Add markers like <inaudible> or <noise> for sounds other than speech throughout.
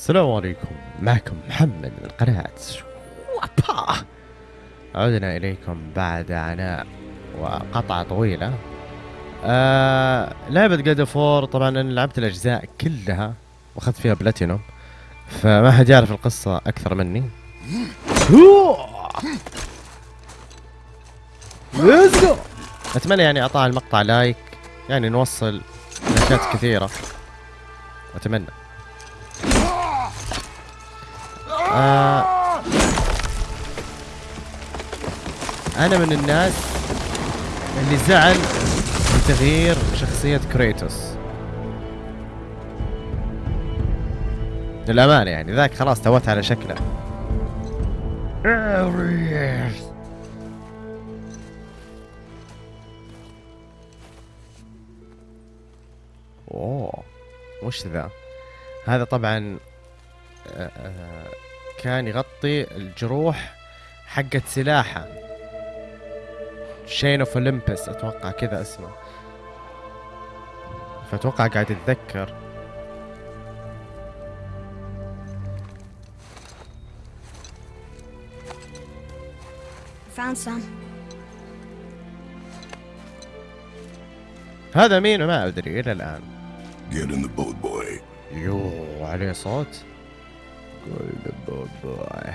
السلام عليكم. معكم محمد من قناة وابا عدنا إليكم بعد عناء وقطعة طويلة. آه لعبة God of War طبعا أنا لعبت الأجزاء كلها وأخذت فيها بلاتينوم فما حد يعرف القصة أكثر مني. أتمنى يعني أعطاها المقطع like يعني نوصل لايكات كثيرة. أتمنى. آه. أنا من الناس اللي زعل من تغيير شخصية كريتوس. للأمانة يعني ذاك خلاص توت على شكله. أوه وش ذا. هذا طبعا آه، آه، كان يغطي الجروح حقت سلاحه. Chains of Olympus أتوقع كذا اسمه. فأتوقع قاعد يتذكر. Found some. هذا مين؟ ما أدري إلى الآن. Get in the boat, boy. يو عليه صوت. قول باباي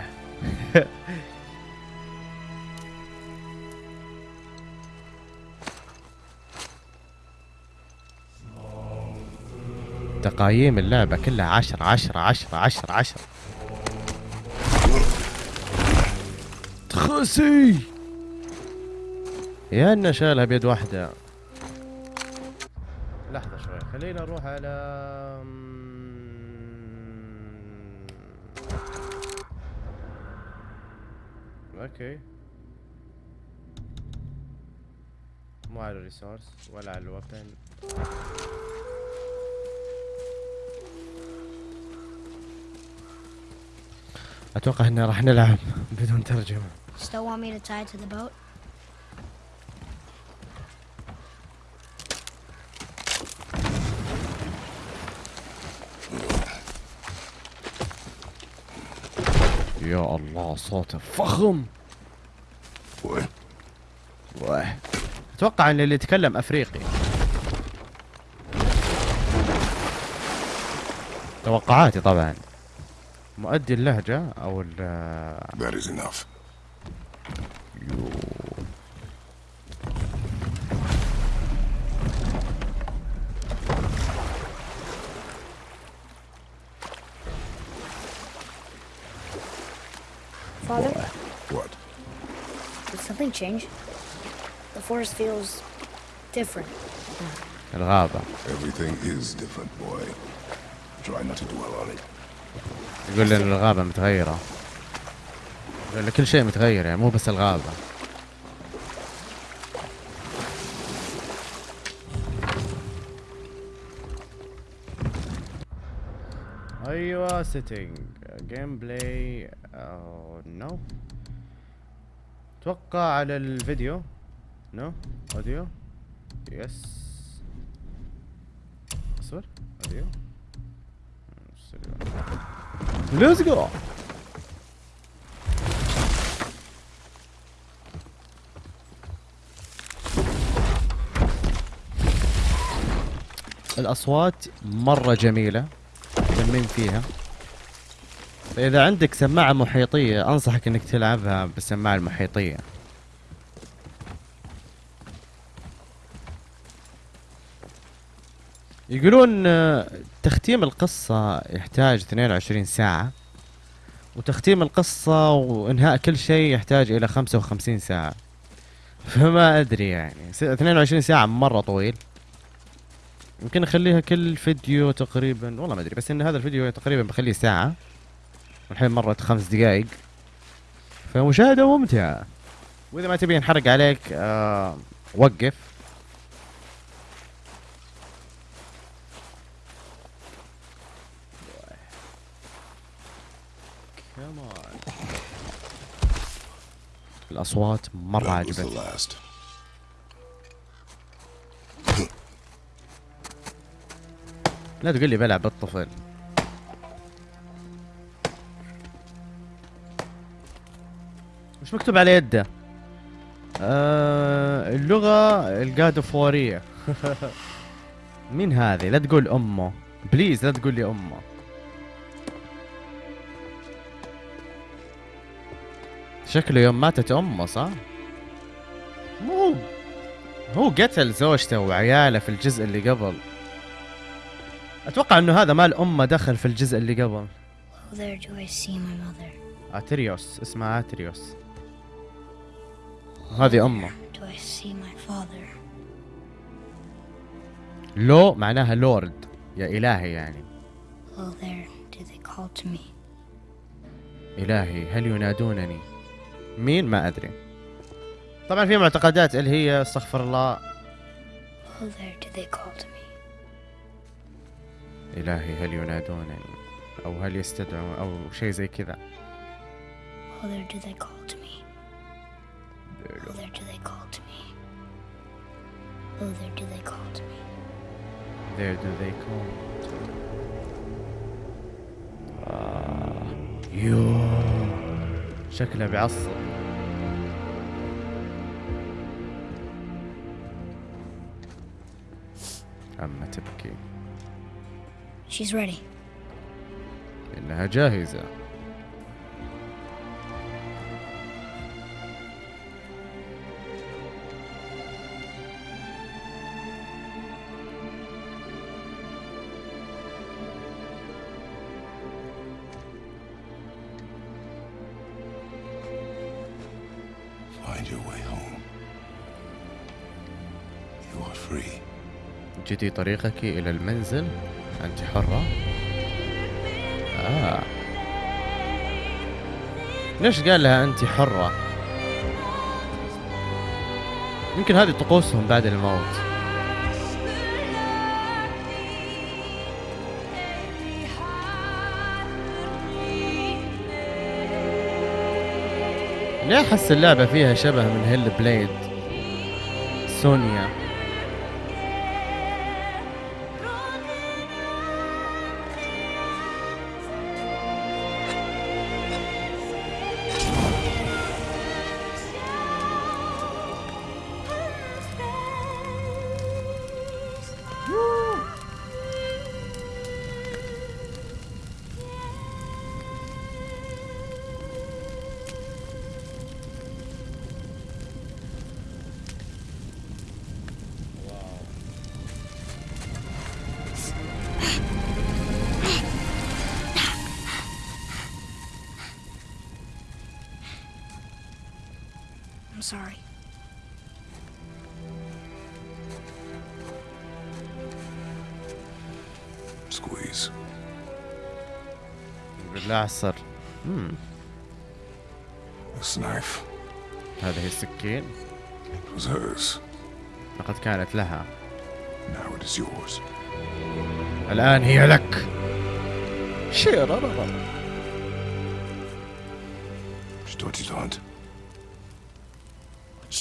تقايم اللعبة كلها عشرة عشرة عشرة عشرة عشرة. تخسي! يا إنه شالها بيد واحدة. لحظة شوي خلينا نروح على okay. مو على ال resource ولا على الوطن أتوقع ان راح نلعب بدون ترجمة. Still want me to tie it to the boat? يا الله صوته فخم. أتوقع إن اللي يتكلم أفريقي توقعاتي طبعا مؤدي اللهجة أو ال that is enough. Change? The forest feels different. الغابة Everything is different, boy. Try not to dwell on it. يقول لي إن الغابة متغيرة يقول لي كل شيء متغير يعني مو بس الغابة أيوه setting gameplay no أتوقع على الفيديو. no audio yes أصبر. audio let's go الأصوات مرة جميلة. مهتمين فيها؟ فاذا عندك سماعة محيطية أنصحك إنك تلعبها بالسماعة المحيطية. يقولون آه، تختيم القصة يحتاج 22 ساعة وتختيم القصة وإنهاء كل شيء يحتاج إلى 55 ساعة. فما أدري يعني س- 22 ساعة مرة طويل. يمكن أخليها كل فيديو تقريبا والله ما أدري بس إن هذا الفيديو تقريبا بخليه ساعة. والحين مرت خمس دقايق. فمشاهدة ممتعة. وإذا ما تبي ينحرق عليك آه وقف. الأصوات مرة عجبتني. لا تقول لي بلعب بالطفل. مكتوب على يده. آه اللغة القادفورية. <laughs> مين هذه؟ لا تقول أمه. بليز لا تقول لي أمه. شكله يوم ماتت أمه صح؟ مو هو قتل زوجته وعياله في الجزء اللي قبل. أتوقع إنه هذا مال أمه دخل في الجزء اللي قبل. آتريوس اسمها آتريوس. هذه أمة? لو معناها لورد يا إلهي يعني. إلهي هل ينادونني؟ مين؟ ما أدري. طبعا في معتقدات اللي هي استغفر الله. إلهي هل ينادونني؟ أو هل يستدعون؟ أو شيء زي كذا. Oh, there do they call to me. Oh, there do they call to me. Oh, there do they call to me. There do they call آه. يو شكله بيعصب أما تبكي She's ready. إنها جاهزة جدي طريقك إلى المنزل. أنت حرة. آه. ليش قال لها أنت حرة؟ يمكن هذه طقوسهم بعد الموت. ليه أحس اللعبة فيها شبه من هيل بليد سونيا. Sorry. Squeeze. بالله مم. This knife هذه السكين it was hers. لقد كانت لها Now it is yours. الآن هي لك شيرررر. Je dois t'y hunt.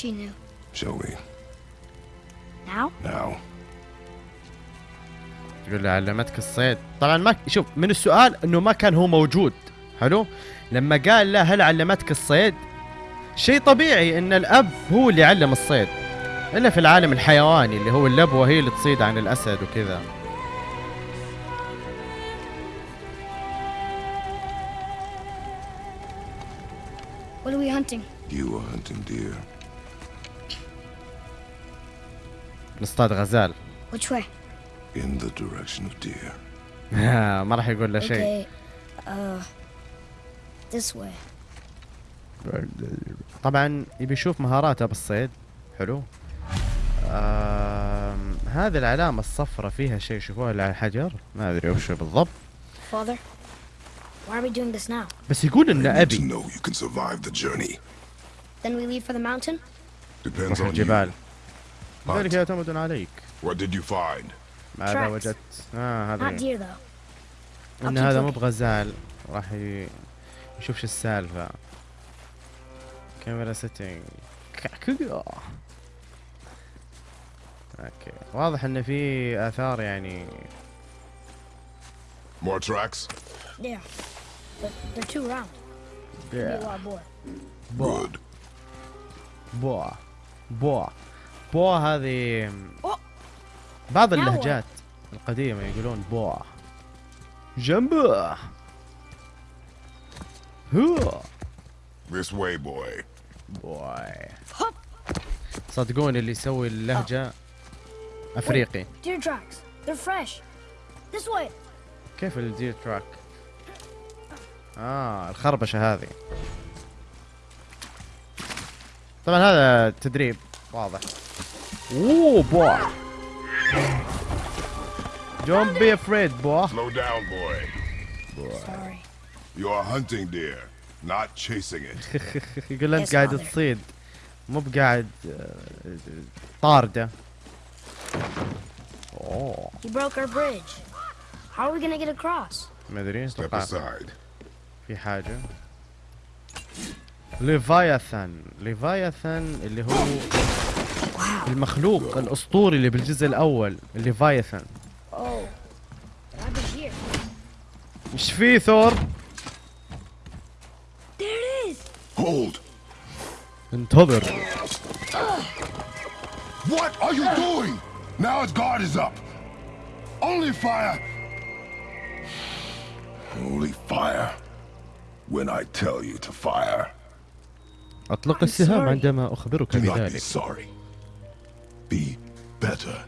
She knew. Show me. Now? Now. تقول له علمتك الصيد طبعا ما شوف من السؤال إنه ما كان هو موجود حلو لما قال له هل علمتك الصيد شيء طبيعي إن الأب هو اللي علم الصيد إلا في العالم الحيواني اللي هو اللبوه هي اللي تصيد عن الأسد وكذا What are we hunting? You are hunting deer. نصطاد غزال. Which way? In the direction of deer. <laughs> ما راح يقول له شيء. Uh, طبعا يبي يشوف مهاراته بالصيد حلو. هذه العلامة الصفراء فيها شيء شوفوها على الحجر. ما أدري وش بالضبط. Father, why are we doing this now? بس يقول إن أبي. Then we leave for the mountain? Depends on you. ذلك يعتمد عليك what did you find? ماذا. وجدت؟ آه Not هذا deer, though. ان keep هذا مو. بغزال راح يشوف شو السالفة كاميرا setting okay واضح ان في اثار يعني More tracks? Yeah. But they're too round. Good. بوا هذه. بعض. اللهجات القديمة يقولون بوا جنبه هو This way, boy. Hup. صدقوني اللي يسوي اللهجة أفريقي Deer tracks. They're fresh. This way. كيف الدير تراك آه الخربشة هذه طبعا هذا تدريب واضح اوه بوا Don't be afraid بوا Slow down, boy. Sorry. You are hunting deer, not chasing it. يقول له انت Yes, قاعد father. تصيد مو بقاعد آه، طارده اوه You broke our bridge. How are we gonna get across? ما ادري Step اتوقع aside. في حاجه ليفاياثان ليفاياثان اللي هو Wow. المخلوق الاسطوري اللي بالجزء الأول Oh. Here. إيش فيه ثور. انتظر What are you doing? Now its guard is up. Only fire. Only fire. When I tell you to fire, اطلق I'm السهام. عندما اخبرك do not be بذلك sorry. Be better.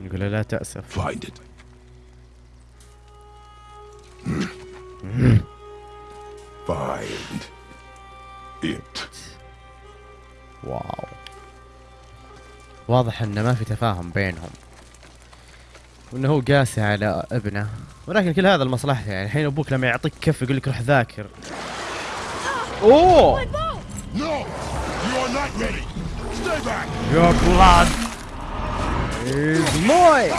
يقول له لا تأسف Find it. Find it. واو واضح إنه ما في تفاهم بينهم وإنه هو قاسي على ابنه ولكن كل هذا لمصلحته يعني الحين أبوك لما يعطيك كف يقول لك روح ذاكر أوه No! You are not ready! Stay back! Your blood is mine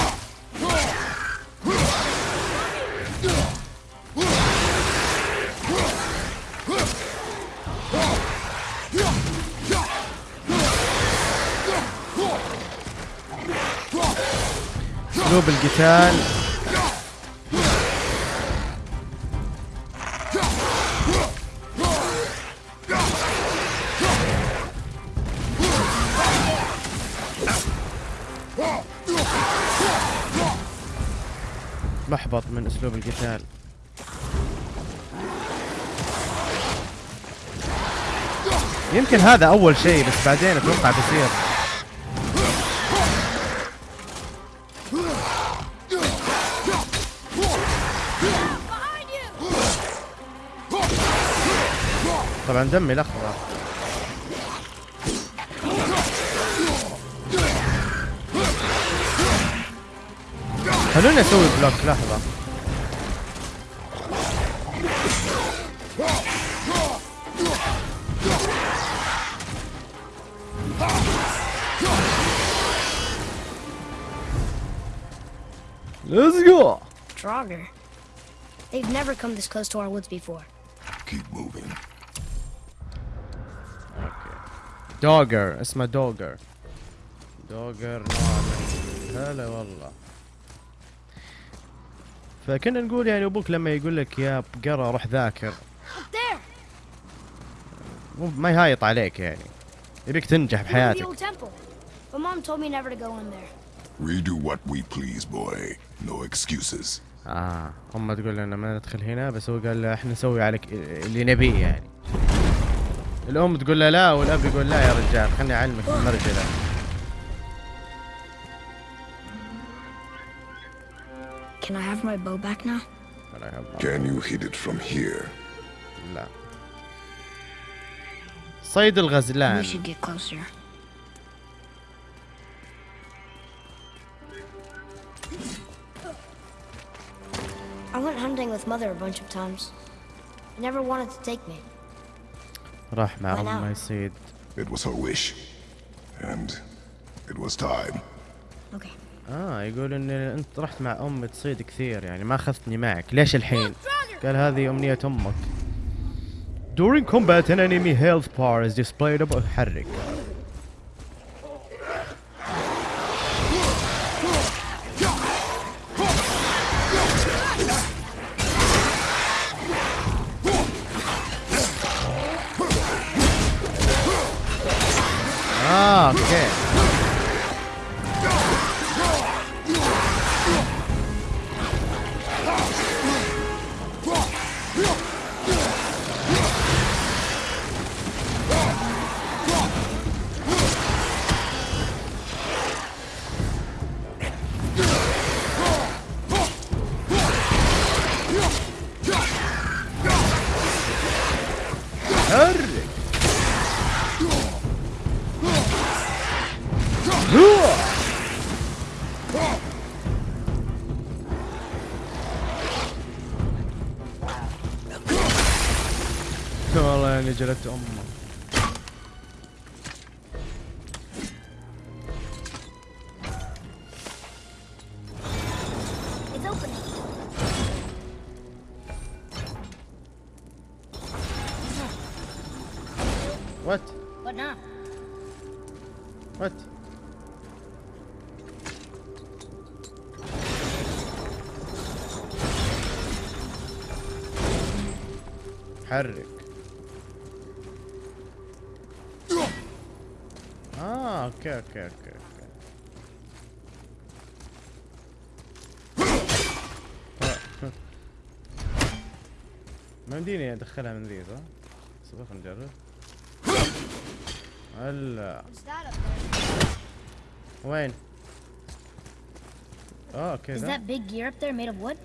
اسلوب القتال أسلوب القتال. يمكن هذا أول شيء بس بعدين أتوقع بيصير. طبعا دمي لخبطه خلوني أسوي بلوك لحظة. Let's go Draugr. They've never come this close to our woods before. Keep moving. دوجر اسمه دوجر دوجر نوع من هلا والله فكنا نقول يعني ابوك لما يقول لك يا بقرة روح ذاكر Up there. مو ما يهايط عليك يعني يبيك تنجح Near the بحياتك old temple. But mom told me never to go in there. We do what we please, boy. No excuses. آه أمة تقول لنا ما ندخل هنا بس هو قال له إحنا نسوي عليك اللي نبيه يعني الأم تقول له لا والأب يقول لا يا رجال خلني أعلمك المرجله Can I have my bow back now? ولا يهمك. Can you hit it from here? لا صيد الغزلان We should get closer. I went hunting with mother a bunch of times. She never wanted to take me. راح مع? امه يصيد It was her wish. And it was time. Okay. آه يقول ان انت رحت مع امي تصيد كثير يعني ما اخذتني معك ليش الحين قال هذه امنية أمك During combat an enemy health bar is displayed above حرك حرك آه okay okay okay okay <laughs> ما يمديني أدخلها من ذي صح؟ صبر خلينا نجرب هلا? وين؟ آه Is كذا that big gear up there made of wood?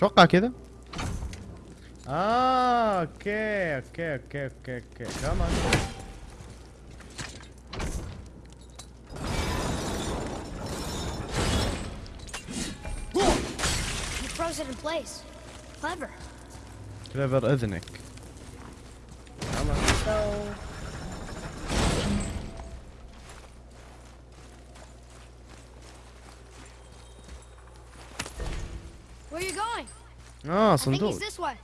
أتوقع كذا آه okay okay okay okay okay كمان You froze it in place. Clever. clever اذنك كمان So. Where you going? آه I think صندوق he's this way.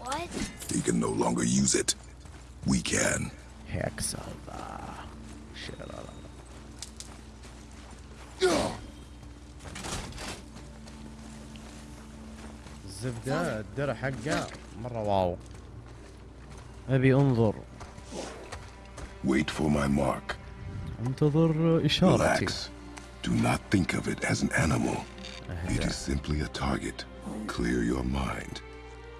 What? He can no longer use it. We can. هيك سالفة شيرا الزبدة الدرع حقه مرة واو ابي انظر Wait for my mark. انتظر اشارتي Relax. Do not think of it as an animal. It is simply a target. Clear your mind.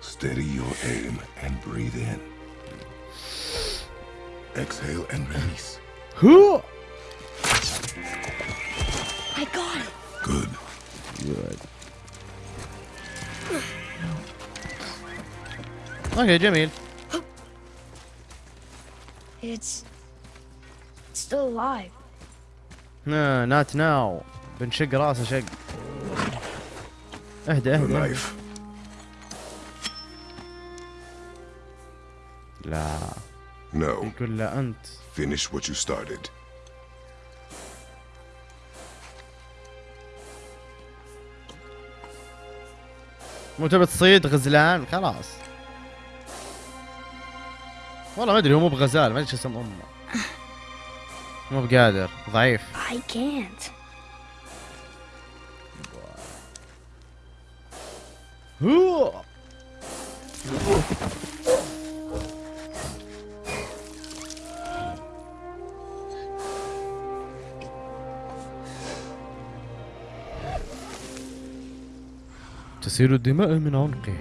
Steady your aim and breathe in. Exhale and release. Who? I got it. Good. Good. Okay, Jimmy. It's still alive. نات ناو بنشق راسه شق اهدى اهدى. لا No. يقول له انت Finish what you started. مو تبي تصيد غزلان؟ خلاص. والله ما أدري هو مو بغزال ما أدري شو اسم أمه. مو بقادر ضعيف I can't. تسيل الدماء من عنقه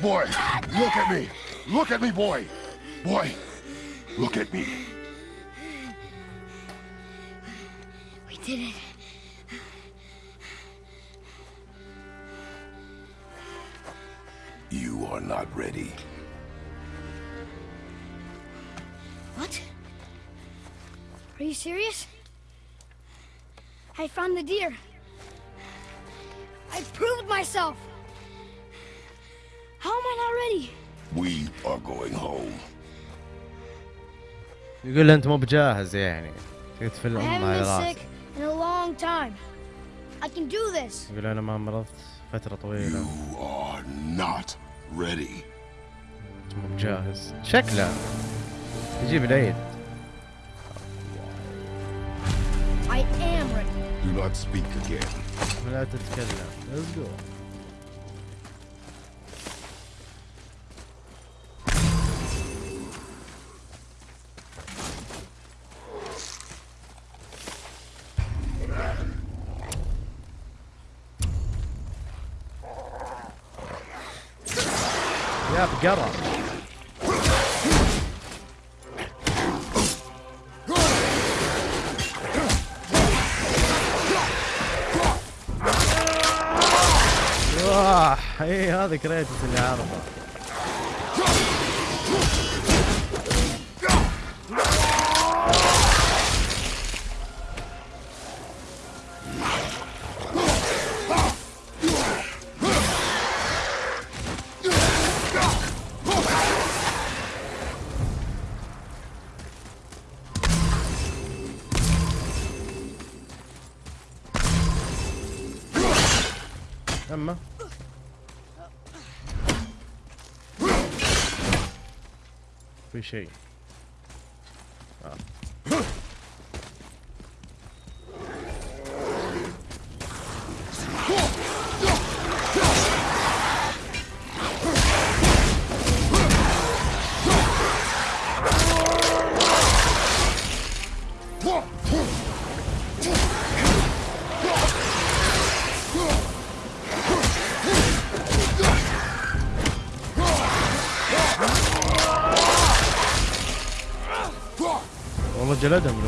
Boy, look at me! Look at me, boy! Boy, look at me. We did it. You are not ready. What? Are you serious? I found the deer. I proved myself. How am I not ready? We are going home. يقول له انت مو بجاهز يعني I الام على been راسك sick in a long time. I can do this. يقول أنا ما مرضت فترة طويلة You are not ready. انت مو بجاهز شكله يجيب العيد I am ready. Do not speak again. لا تتكلم. let's go كريتوس اللي عارفه أما في والله جلدهم الولد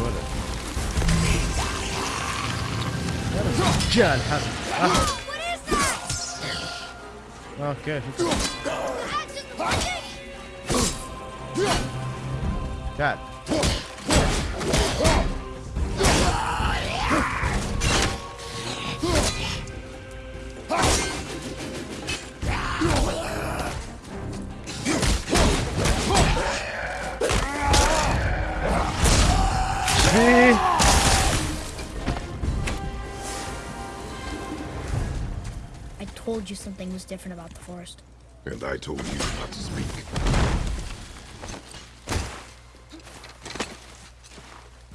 told you something was different about the forest. And I told you not to speak.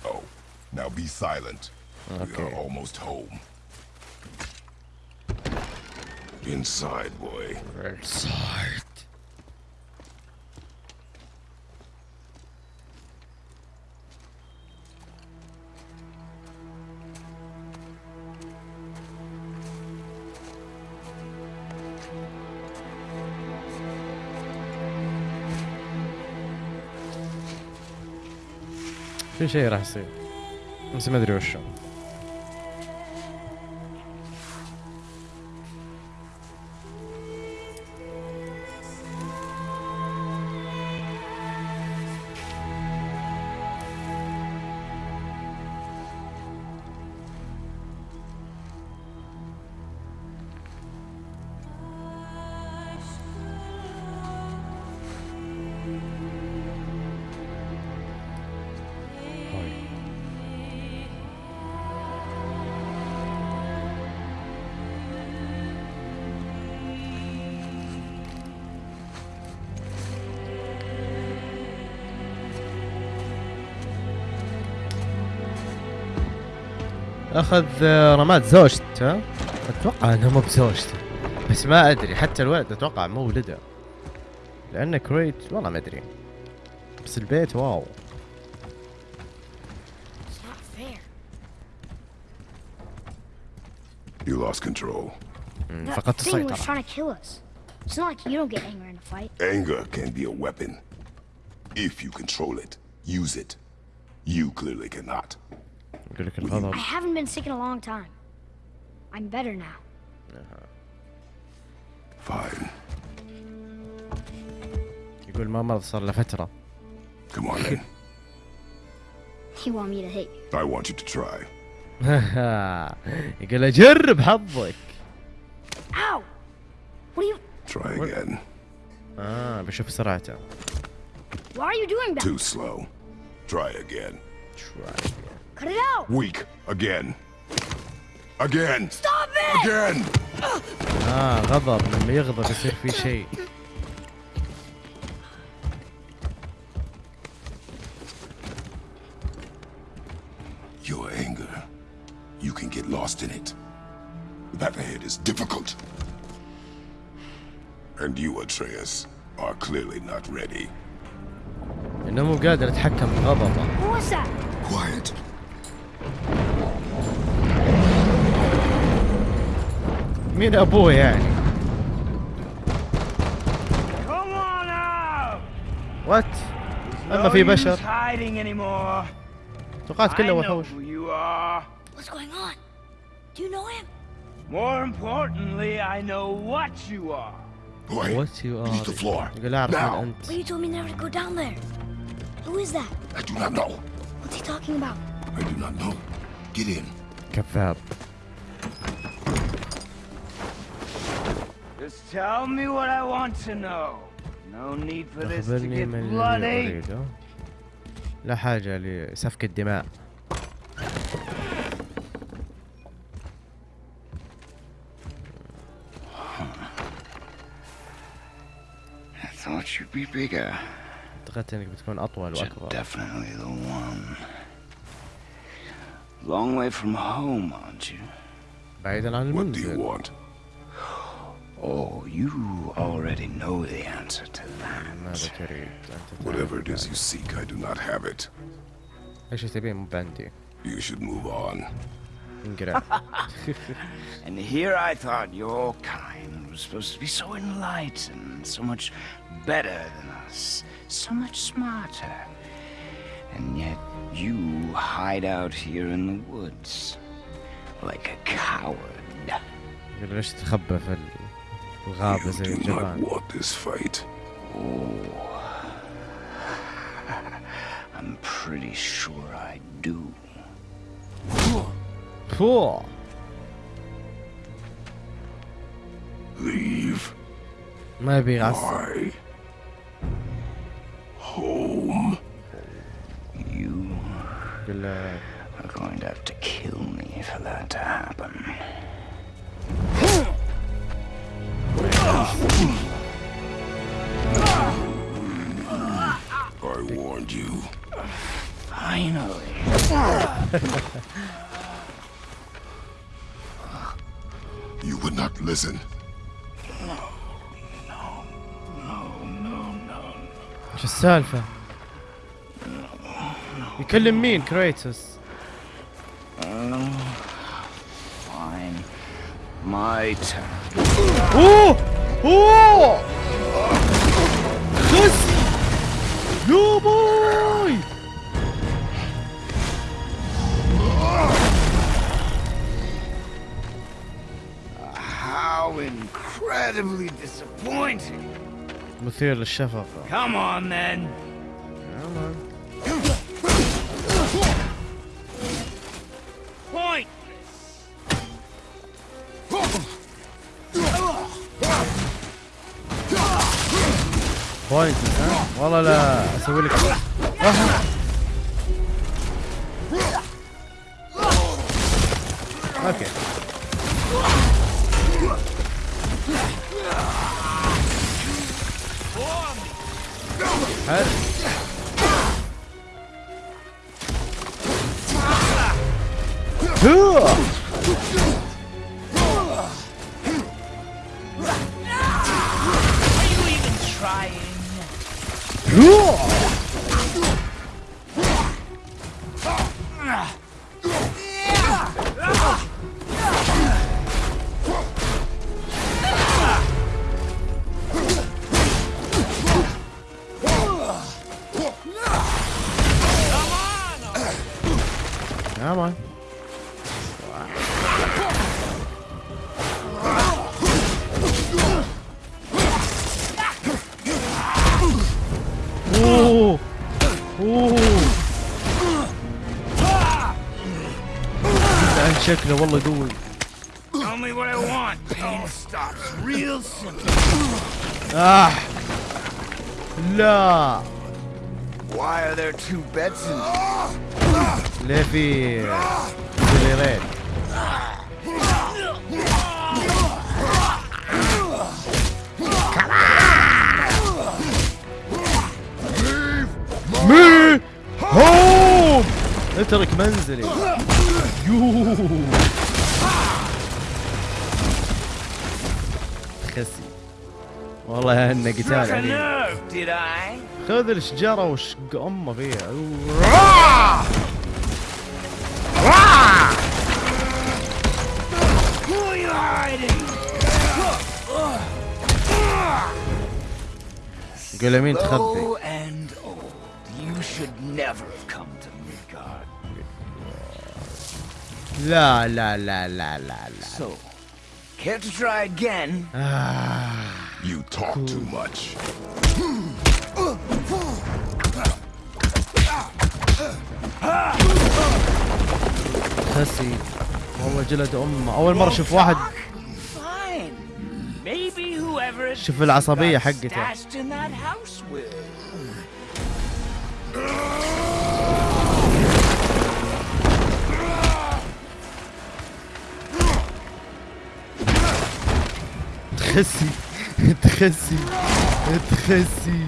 Oh, now be silent. Okay. We are almost home. Inside, boy. Inside. في شيء راح يصير بس اخذ آه، رماد زوجته أتوقع انه مو بزوجته بس ما ادري حتى الولد أتوقع مو ولده لأنه كريت والله ما ادري بس البيت واو. You lost control. فقدت thing was trying to kill us. It's not like you don't get angry in a fight. Anger can be a weapon. If you control it, use it. You clearly cannot. يقول لك الغضب I haven't been sick in a long time. I'm better now. Fine. يقول ما مرض صار له فترة Come on then. You want <laughs> me to hit you? I want you to try. <laughs> يقول له جرب حظك Ow! What are you? Try again. اه بشوف سرعته Why are you doing that? Too slow. Try again. Cut it out! Weak. Again. Again. Stop it! Again. اه غضب لما يغضب يصير في شيء Your anger. You can get lost in it. The path ahead is difficult. And you, Atreus, are clearly not ready. انه مو قادر يتحكم بغضبه What was that? Quiet. مين ابوه يعني Come on out! وات اما No في use بشر hiding anymore. توقعت I كله know وحوش who you are. What's going on? Do you know him? More importantly, I know what you are. Boy, وات يو beneath the floor. يقول اعرف من Now. انت But you told me never to go down there. Who is that? I do not know. What's he talking about? I do not know. Get in. كذاب Just tell me what I want to know. No need for this to اخبرني get من الذي bloody. اريده لا حاجة لسفك الدماء I thought you'd be bigger. اعتقدت انك بتكون اطول You're واكبر definitely the one. Long way from home, aren't you? بعيدا عن What do you المنزل want? Oh, you already know the answer to ماذا that. تريد انت Whatever it تعرف is you seek, I do not have it. ايش تبين مو بعندي You should move on. انقرع <laughs> And here I thought your kind was supposed to be so enlightened, so much better than us, so much smarter. And yet you hide out here in the woods like a coward. يقول ليش تخبى في Rob you is in Japan. Not want this fight. Oh. I'm pretty sure I do. Cool. Leave. Maybe that's my home. You are going to have to kill me for that to happen. I warned you. Finally. you would not listen. No. No. No, no, no. شو السالفة؟ me, مين كريتوس؟ Fine. My turn. Ooh! おおよしやばい incredibly disappointing. Come on then. Súbele. Ajá. Come on. اوه اوه عن شكله والله قوي Tell me what I want. Pain stops real simple. آه لا Why are there two beds in here? ليه في مي هوم! اترك منزلي. يوه خسي. والله انه قتال عليم خذ الشجرة وشق أمه فيها. Come to Midgard. لا لا لا لا لا لا So, care to try again? آه. You talk too much. خسي والله جلد امه اول مره أشوف واحد شوف العصبية حقته تخسي. تخسي. تخسي.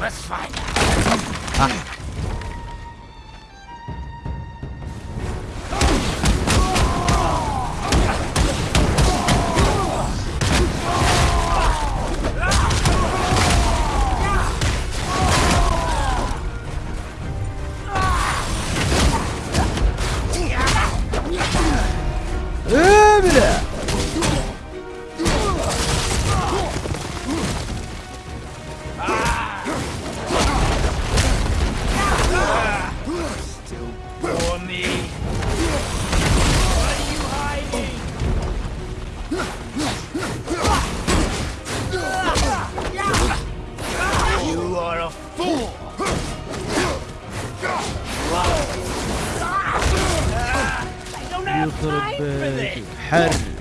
Let's find out. You are a fool! You could have!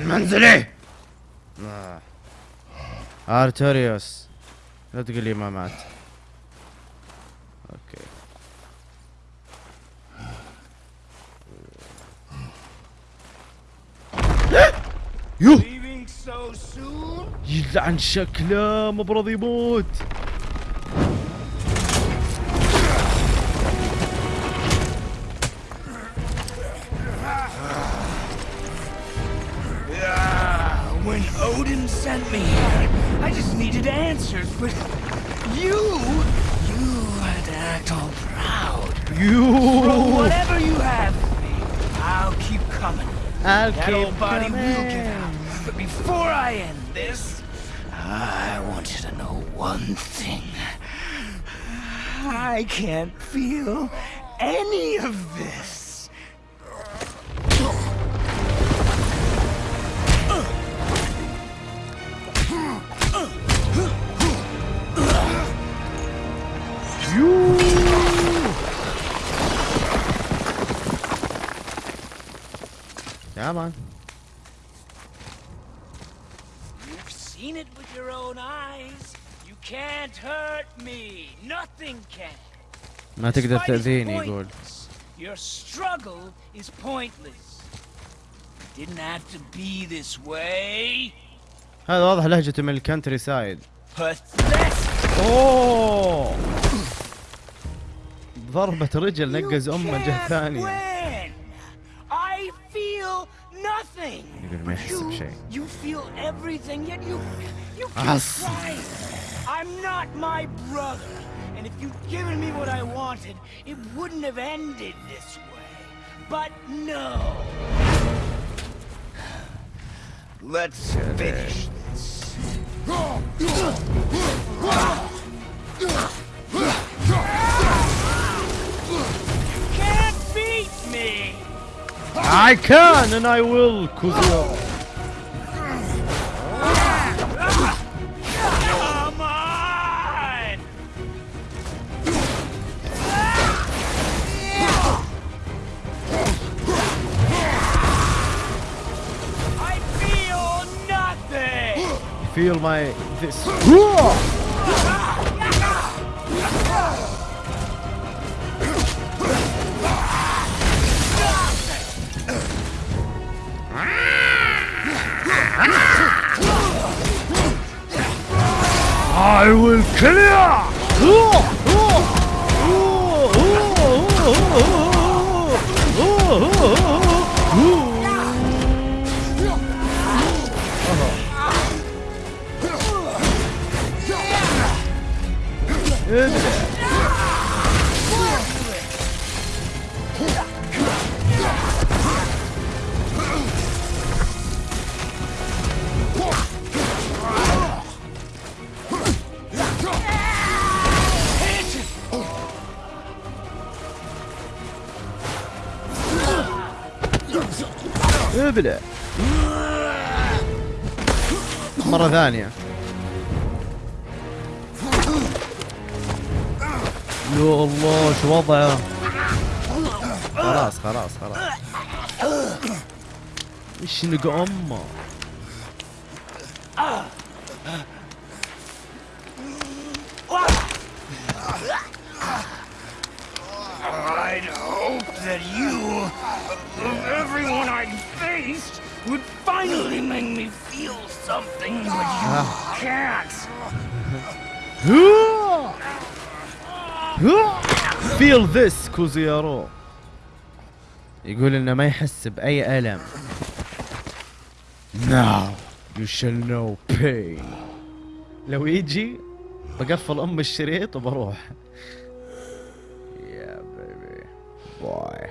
عن منزلي آه. آرتوريوس لا تقول لي ما مات. okay. يوه Leaving so soon? يلعن شكله مو براضي يموت. sent me here. I just needed answers, but you... You had to act all proud. You... From whatever you have for me, I'll keep coming. I'll that keep old body coming. will get out. But before I end this, I want you to know one thing. I can't feel any of this. يا man You've seen it with your own eyes. You can't hurt me. Nothing can. ما تقدر تأذيني يقول. Your struggle is pointless. It didn't have to be this way. هذا واضح لهجته من ال country side. اوه ضربة رجل You نقز امه جهة ثانية everything. You're gonna some. You feel everything, yet you you can't. I'm not my brother. And if you'd given me what I wanted, it wouldn't have ended this way. But no. Let's finish this. I can and I will, Kuzio. Come on! I feel nothing. <gasps> Feel my this. I will clear! 으쌰 ابلع مرة ثانية. يا الله شو وضعه؟ خلاص خلاص خلاص. إيش نقع أمه؟ Feel this كوزيارو يقول إنه ما يحس بأي الم now you shall know pain. لو يجي بقفل أم الشريط وبروح. يا بيبي باي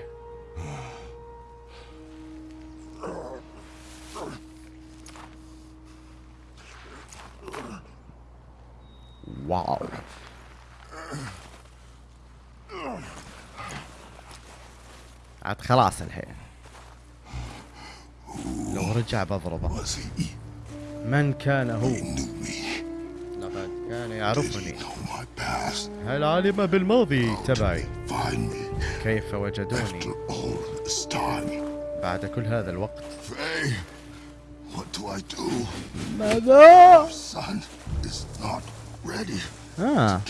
واو عاد خلاص الحين ورجع بضربة Was he? من كان هو. لقد كان يعرفني? هل علم بالماضي تبعي كيف وجدوني. بعد كل هذا الوقت? ماذا. آه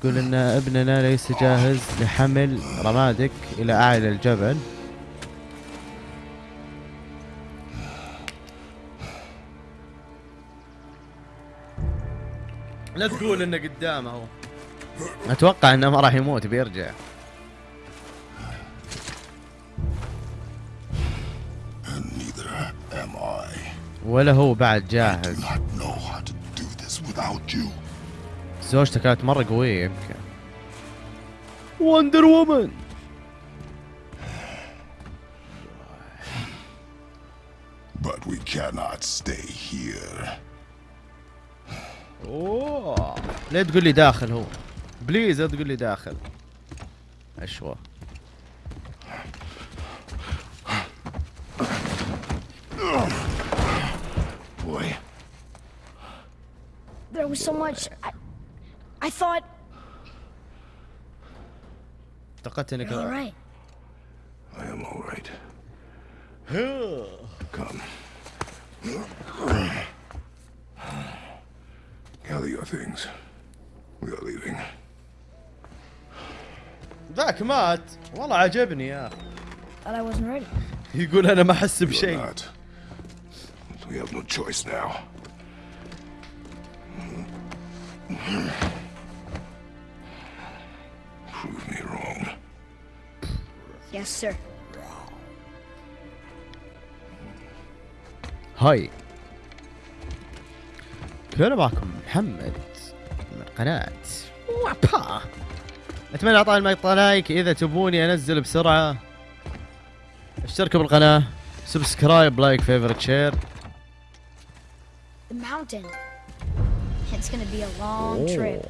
تقول إن ابننا ليس جاهز لحمل رمادك إلى أعلى الجبل. لا تقول إنه قدامه هو. أتوقع إنه ما راح يموت بيرجع. And neither am I. ولا هو بعد جاهز. زوجته كانت مرة قوية يمكن. Wonder Woman But we cannot stay here. أوه. لا تقول لي داخل هو. please لا تقول لي داخل. اشوى Boy, There was so much. I, thought. اعتقدت انك all right. I am all right. Come. Gather your things. We are leaving. ذاك مات والله عجبني يا أخي I wasn't ready. يقول أنا ما احس بشيء. We have no choice now. Yes, sir. هاي هلا معكم محمد من قناة وابا أتمنى إعطاء المقطع like إذا تبوني أنزل بسرعة أشتركوا بالقناة subscribe like favorite share The mountain. It's gonna be a long trip.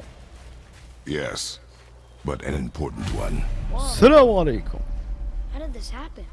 Yes, but an important one. Whoa. السلام عليكم How did this happen?